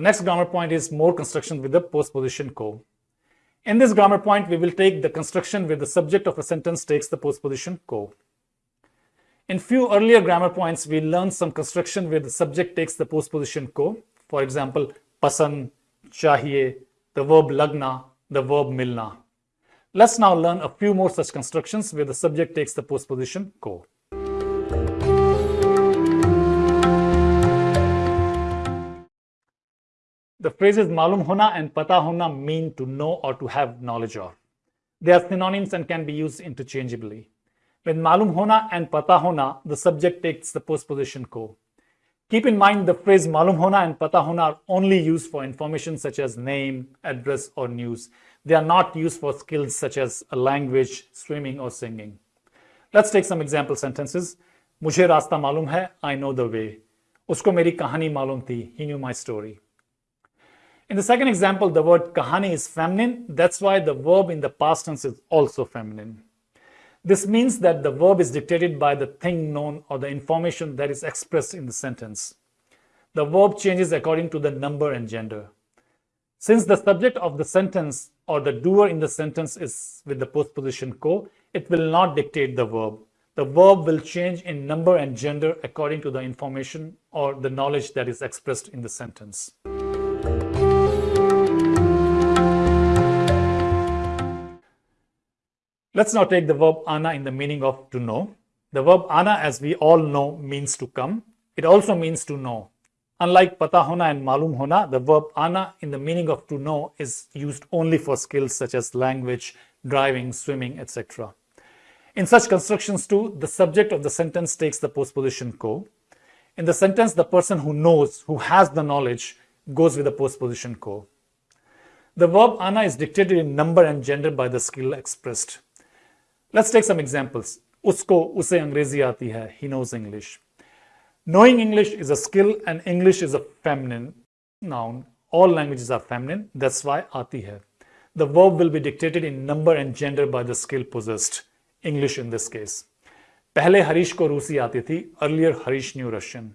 next grammar point is more construction with the postposition ko. In this grammar point, we will take the construction where the subject of a sentence takes the postposition ko. In few earlier grammar points, we learned some construction where the subject takes the postposition ko. For example, pasan, chahiye, the verb lagna, the verb milna. Let's now learn a few more such constructions where the subject takes the postposition ko. The phrases malum hona and pata hona mean to know or to have knowledge of. They are synonyms and can be used interchangeably. When malum hona and pata hona, the subject takes the postposition ko. Keep in mind the phrase malum hona and pata hona are only used for information such as name, address or news. They are not used for skills such as a language, swimming or singing. Let's take some example sentences. मुझे रास्ता मालूम है I know the way. उसको मेरी कहानी मालूम थी He knew my story. In the second example, the word kahani is feminine. That's why the verb in the past tense is also feminine. This means that the verb is dictated by the thing known or the information that is expressed in the sentence. The verb changes according to the number and gender. Since the subject of the sentence or the doer in the sentence is with the postposition ko, it will not dictate the verb. The verb will change in number and gender according to the information or the knowledge that is expressed in the sentence. Let's now take the verb ana in the meaning of to know. The verb ana, as we all know, means to come. It also means to know. Unlike pata hona and malum hona, the verb ana in the meaning of to know is used only for skills such as language, driving, swimming, etc. In such constructions too, the subject of the sentence takes the postposition ko. In the sentence, the person who knows, who has the knowledge, goes with the postposition ko. The verb ana is dictated in number and gender by the skill expressed. Let's take some examples उसको उसे अंग्रेज़ी आती है ही knows English knowing English is a skill and English is a feminine noun all languages are feminine that's why aati hai the verb will be dictated in number and gender by the skill possessed english in this case pehle harish ko rusi aati thi earlier harish knew russian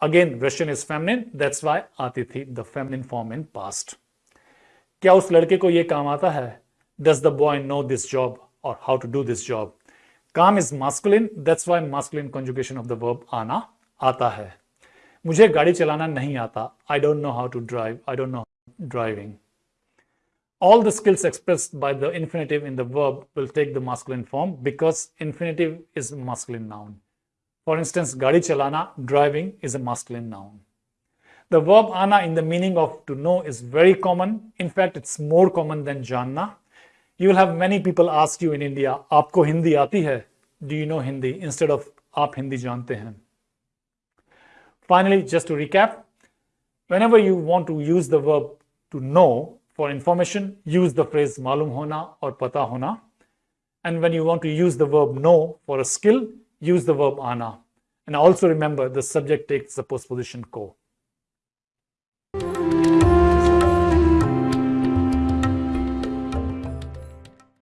again russian is feminine that's why aati thi the feminine form in past kya us ladke ko ye kaam aata hai does the boy know this job or how to do this job. Kam is masculine, that's why masculine conjugation of the verb ana, aata hai. मुझे गाड़ी चलाना नहीं आता I don't know how to drive, I don't know driving. All the skills expressed by the infinitive in the verb will take the masculine form because infinitive is a masculine noun. For instance, gadi chalana, driving is a masculine noun. The verb ana in the meaning of to know is very common. In fact, it's more common than janna. you will have many people ask you in India, aapko Hindi aati hai? Do you know Hindi? Instead of aap Hindi jante hain. Finally, just to recap, whenever you want to use the verb to know for information, use the phrase malum hona or pata hona. And when you want to use the verb know for a skill, use the verb ana. And also remember the subject takes the postposition ko.